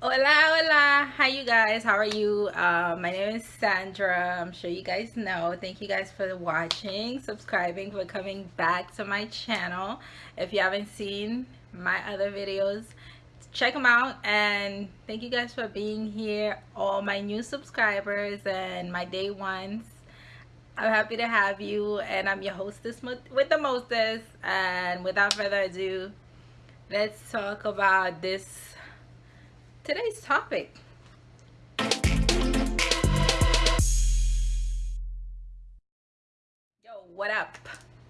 Hola, hola. Hi, you guys. How are you? Uh, my name is Sandra. I'm sure you guys know. Thank you guys for watching, subscribing, for coming back to my channel. If you haven't seen my other videos, check them out. And thank you guys for being here. All my new subscribers and my day ones. I'm happy to have you. And I'm your hostess with the mostest. And without further ado, let's talk about this today's topic. Yo, what up?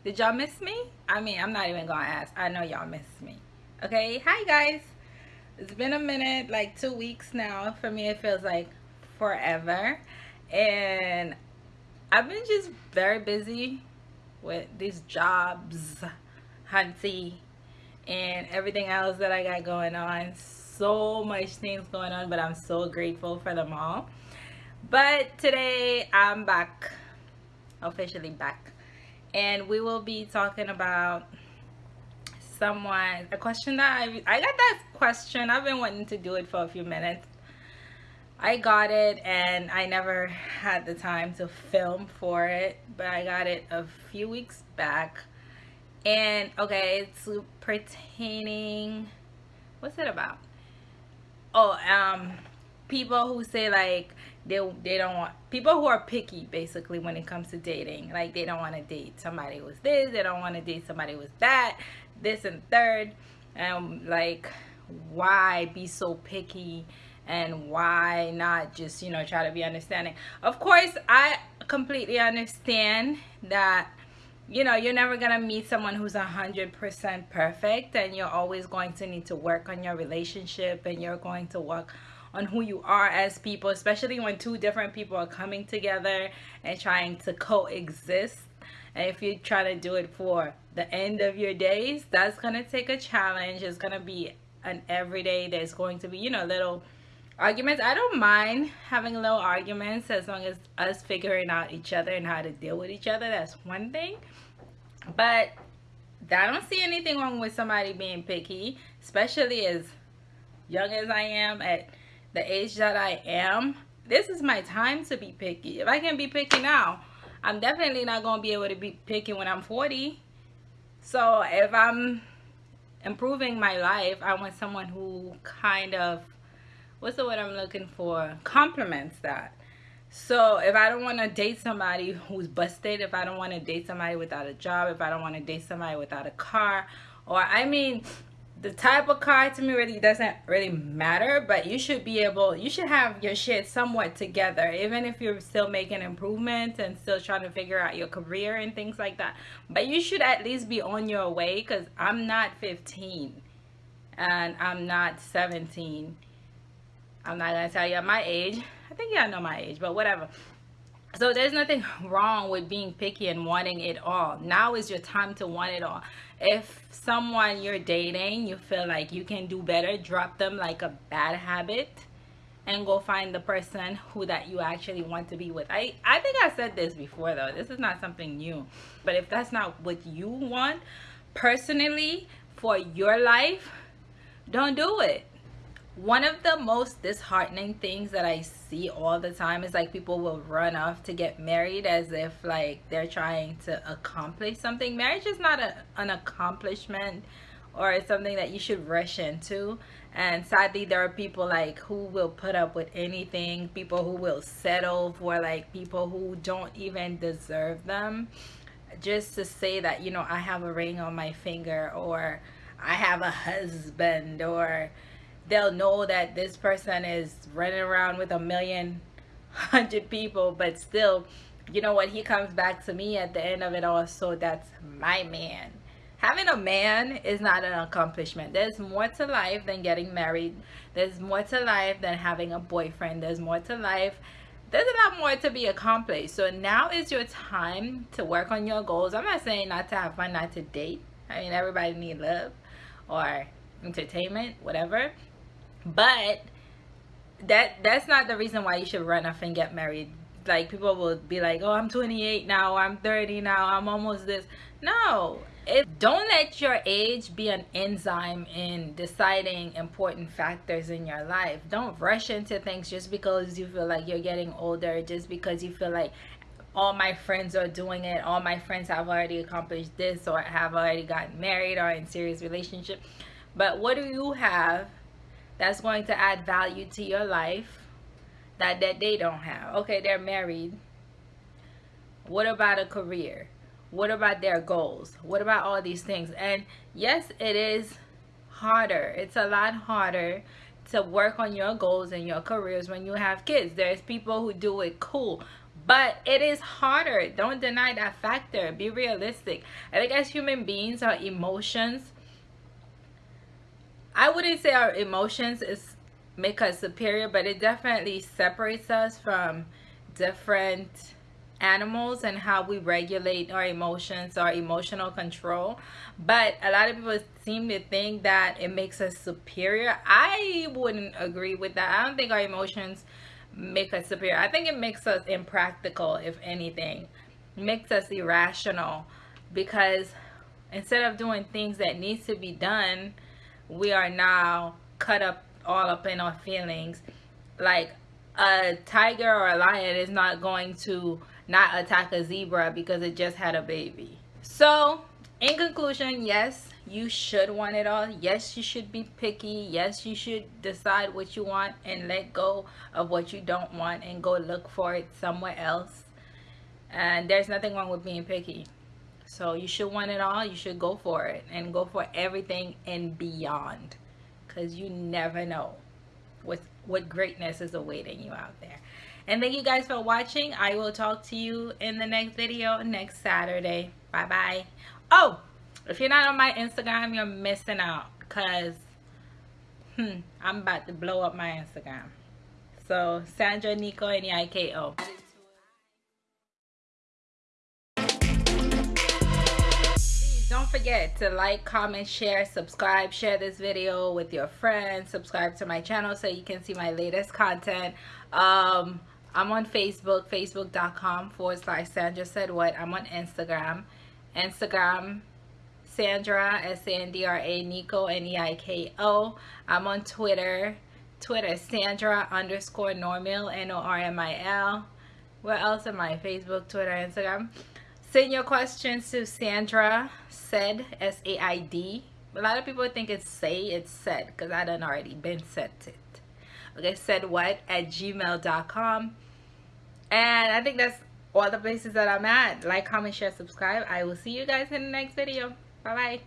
Did y'all miss me? I mean, I'm not even gonna ask. I know y'all miss me. Okay, hi guys. It's been a minute, like two weeks now. For me, it feels like forever. And I've been just very busy with these jobs, hunty, and everything else that I got going on so much things going on but i'm so grateful for them all. But today i'm back officially back. And we will be talking about someone a question that I, I got that question. I've been wanting to do it for a few minutes. I got it and I never had the time to film for it but I got it a few weeks back. And okay it's pertaining what's it about oh um people who say like they they don't want people who are picky basically when it comes to dating. Like they don't want to date somebody who's this they don't want to date somebody who's that this and third. And like why be so picky? And why not just you know try to be understanding? Of course i completely understand that you know you're never gonna meet someone who's a hundred percent perfect and you're always going to need to work on your relationship and you're going to work on who you are as people especially when two different people are coming together and trying to coexist. And if you try to do it for the end of your days that's gonna take a challenge. It's gonna be an everyday. There's going to be you know little arguments. I don't mind having little arguments as long as us figuring out each other and how to deal with each other. That's one thing. But i don't see anything wrong with somebody being picky especially as young as i am at the age that i am. This is my time to be picky. If i can be picky now i'm definitely not going to be able to be picky when i'm 40 so if i'm improving my life i want someone who kind of what's the word I'm looking for? Compliments that. So if I don't want to date somebody who's busted, if I don't want to date somebody without a job, if I don't want to date somebody without a car, or I mean, the type of car to me really doesn't really matter, but you should be able, you should have your shit somewhat together, even if you're still making improvements and still trying to figure out your career and things like that. But you should at least be on your way because I'm not 15 and I'm not 17 I'm not gonna tell you my age. I think y'all know my age, but whatever. So there's nothing wrong with being picky and wanting it all. Now is your time to want it all. If someone you're dating, you feel like you can do better, drop them like a bad habit and go find the person who that you actually want to be with. I, I think I said this before though. This is not something new. But if that's not what you want personally for your life, don't do it one of the most disheartening things that I see all the time is like people will run off to get married as if like they're trying to accomplish something. Marriage is not a, an accomplishment or something that you should rush into. And sadly, there are people like who will put up with anything, people who will settle for like people who don't even deserve them just to say that, you know, I have a ring on my finger or I have a husband or they'll know that this person is running around with a million hundred people but still you know what? He comes back to me at the end of it all so that's my man. Having a man is not an accomplishment. There's more to life than getting married. There's more to life than having a boyfriend. There's more to life. There's a lot more to be accomplished. So now is your time to work on your goals. I'm not saying not to have fun not to date. I mean everybody need love or entertainment whatever but that that's not the reason why you should run off and get married. Like people will be like oh i'm 28 now i'm 30 now i'm almost this. No. It don't let your age be an enzyme in deciding important factors in your life. Don't rush into things just because you feel like you're getting older just because you feel like all my friends are doing it all my friends have already accomplished this or have already gotten married or in serious relationship. But what do you have that's going to add value to your life that that they don't have. Okay they're married. What about a career? What about their goals? What about all these things? And yes it is harder. It's a lot harder to work on your goals and your careers when you have kids. There's people who do it cool but it is harder. Don't deny that factor. Be realistic. I think as human beings our emotions i wouldn't say our emotions is make us superior but it definitely separates us from different animals and how we regulate our emotions our emotional control. But a lot of people seem to think that it makes us superior. I wouldn't agree with that. I don't think our emotions make us superior. I think it makes us impractical if anything. It makes us irrational because instead of doing things that needs to be done we are now cut up all up in our feelings like a tiger or a lion is not going to not attack a zebra because it just had a baby. So, in conclusion, yes, you should want it all. Yes, you should be picky. Yes, you should decide what you want and let go of what you don't want and go look for it somewhere else. And there's nothing wrong with being picky. So you should want it all. You should go for it and go for everything and beyond because you never know what, what greatness is awaiting you out there. And thank you guys for watching. I will talk to you in the next video next Saturday. Bye-bye. Oh, if you're not on my Instagram, you're missing out because hmm, I'm about to blow up my Instagram. So, Sandra Neiko N-E-I-K-O. Don't forget to like comment share subscribe share this video with your friends subscribe to my channel so you can see my latest content um I'm on Facebook, facebook.com forward slash Sandra Said What. I'm on Instagram, Instagram Sandra, S-A-N-D-R-A, Neiko, N-E-I-K-O. I'm on Twitter, Twitter, Sandra underscore Normil, N-O-R-M-I-L. Where else am I? Facebook, Twitter, Instagram. Send your questions to Sandra Said, S-A-I-D. A lot of people think it's say, it's said, because I done already been sent it. Okay, said what at gmail.com. And I think that's all the places that I'm at. Like, comment, share, subscribe. I will see you guys in the next video. Bye-bye.